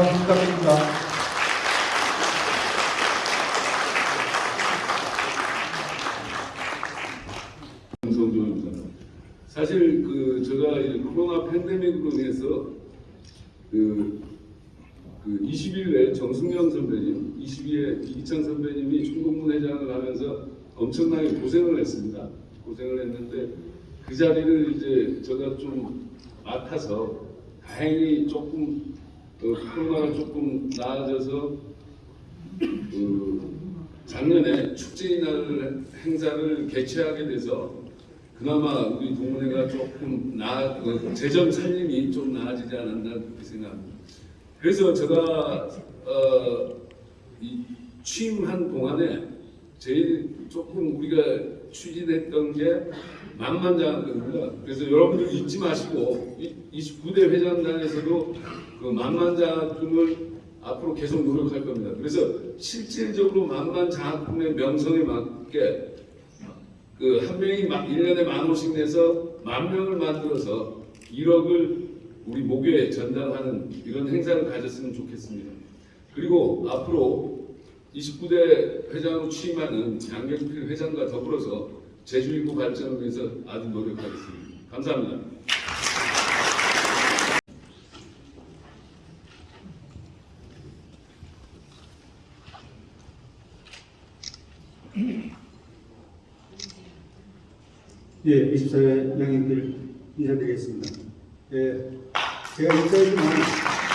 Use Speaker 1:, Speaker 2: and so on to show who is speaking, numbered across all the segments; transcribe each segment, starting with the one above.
Speaker 1: 박수 부탁드립니다.
Speaker 2: 정성조입니다. 사실 그 제가 코로나 팬데믹으로 인해서 그, 그 20일에 정승현 선배님, 22에 이기찬 선배님이 총동문 회장을 하면서 엄청나게 고생을 했습니다. 고생을 했는데 그 자리를 이제 제가 좀 맡아서 다행히 조금 어, 코로나가 조금 나아져서 그 작년에 축제이날 행사를 개최하게 돼서 그나마 우리 동문회가 조금 나그 재정 살림이 좀 나아지지 않았나 그렇게 생각합니다. 그래서 제가 어, 이 취임한 동안에 제일 조금 우리가 추진했던 게 만만장학금입니다. 그래서 여러분들 잊지 마시고 29대 회장단에서도 그 만만장학금을 앞으로 계속 노력할 겁니다. 그래서 실질적으로 만만장학금의 명성에 맞게 그 한 명이 막 1년에 만 원씩 내서 만 명을 만들어서 1억을 우리 목요에 전달하는 이런 행사를 가졌으면 좋겠습니다. 그리고 앞으로 29대 회장으로 취임하는 양경필 회장과 더불어서 제주일구 발전을 위해서 아주 노력하겠습니다. 감사합니다.
Speaker 1: 예, 24회 양인들 인사드리겠습니다. 예, 제가 인사했지만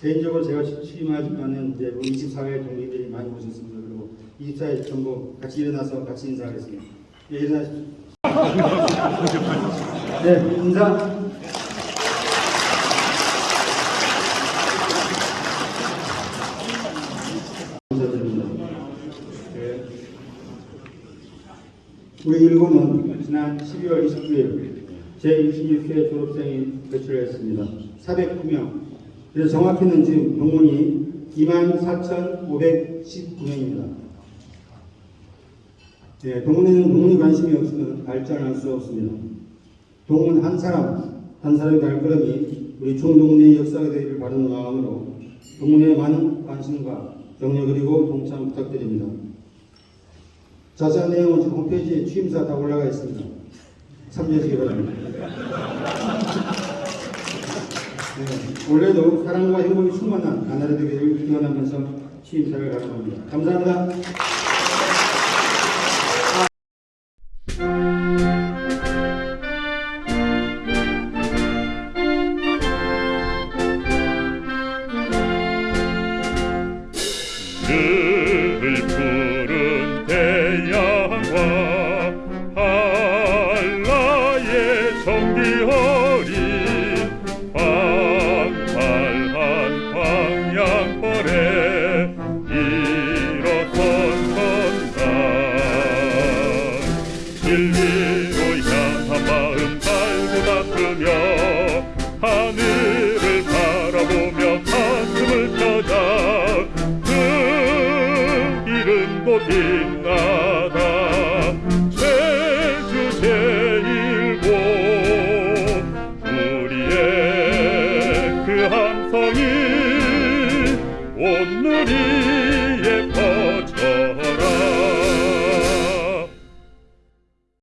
Speaker 1: 개인적으로 제가 취임하지만은 이제 우리 24회 동기들이 많이 오셨습니다. 그리고 24회 전부 같이 일어나서 같이 인사하겠습니다. 예, 일어나십시오. 네, 인사. 감사드립니다. 네. 우리 일본은 지난 12월 29일 제26회 졸업생이 배출했습니다. 409명. 그래서 정확히는 지금 동문이 24,519명입니다. 네, 동문에는 동문이 관심이 없으면 발전할 수 없습니다. 동문 한 사람, 한 사람의 발걸음이 우리 총동문의 역사가 되기를 바라는 마음으로 동문에 많은 관심과 격려 그리고 동참 부탁드립니다. 자세한 내용은 지금 홈페이지에 취임사 다 올라가 있습니다. 참조하시기 바랍니다. 네, 올해도 사랑과 행복이 충만한 나날이 되기를 기원하면서 취임사를 가져갑니다. 감사합니다.
Speaker 3: 어 진리로 향한 마음 갈고 닦으며 하늘을 바라보며 가슴을 펴자 그 이름도 빛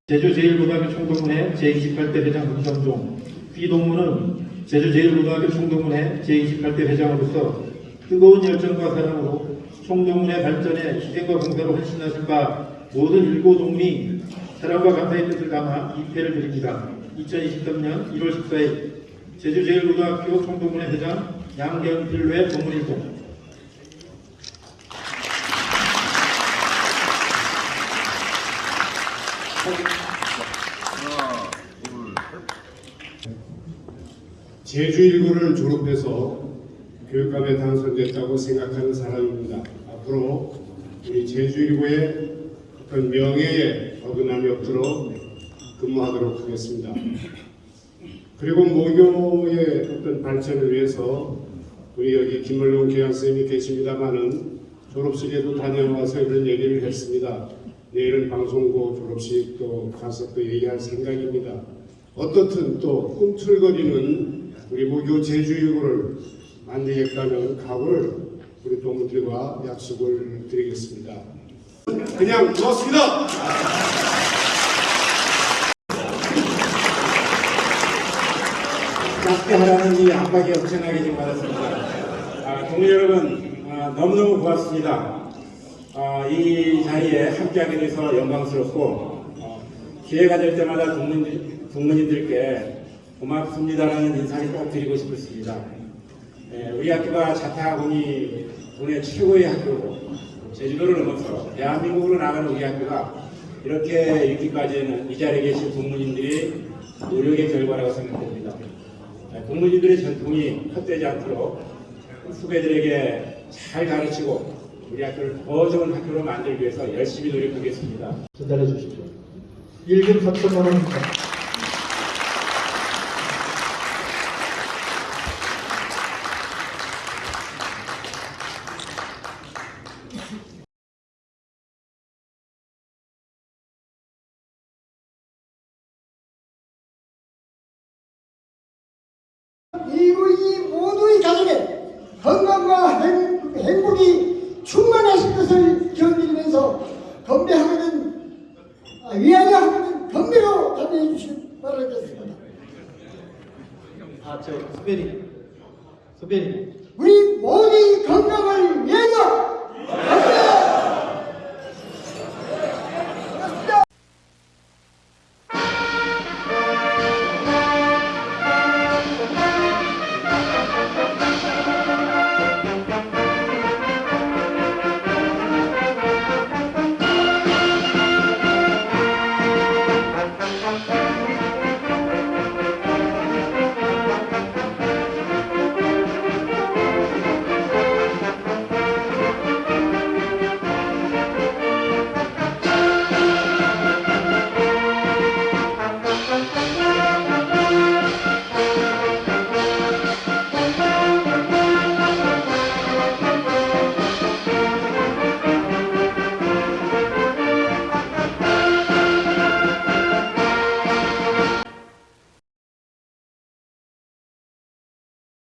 Speaker 4: 제주제일고등학교 총동문회 제28대 회장 금성종 귀동문은 제주제일고등학교 총동문회 제28대 회장으로서 뜨거운 열정과 사랑으로 총동문회 발전에 희생과 공사로 헌신하신 바 모든 일고 동문이 사랑과 감사의 뜻을 담아 입회를 드립니다. 2023년 1월 14일 제주제일고등학교 총동문회 회장 양경필회 동문일동
Speaker 5: 제주1구를 졸업해서 교육감에 당선됐다고 생각하는 사람입니다. 앞으로 우리 제주1구의 어떤 명예에 어긋남이 없도록 근무하도록 하겠습니다. 그리고 모교의 어떤 발전을 위해서 우리 여기 김물룡 교양선생님이 계십니다마는 졸업식에도 다녀와서 이런 얘기를 했습니다. 내일은 방송국 졸업식 또 가서 또 얘기할 생각입니다. 어떻든 또 꿈틀거리는 우리 무교 제주일고를 만들겠다는 각오를 우리 동무들과 약속을 드리겠습니다. 그냥 고맙습니다.
Speaker 4: 짧게 하라는 이 압박이 엄청나게 지금 받았습니다. 아, 동료 여러분 아, 너무너무 고맙습니다. 아, 이 자리에 함께하게 돼서 영광스럽고 어, 기회가 될 때마다 동문, 동문인들께 고맙습니다라는 인사를 꼭 드리고 싶습니다. 예, 우리 학교가 자타공이 국내 최고의 학교고 제주도를 넘어서 대한민국으로 나가는 우리 학교가 이렇게 이렇게까지는 이 자리에 계신 동문인들이 노력의 결과라고 생각됩니다. 네, 동문인들의 전통이 헛되지 않도록 후배들에게 잘 가르치고 우리 학교를 더 좋은 학교로 만들기 위해서 열심히 노력하겠습니다. 전달해 주십시오. 1급 4천만 원입니다.
Speaker 6: 그리고 이 모두의 가정에 건강과 행, 행복이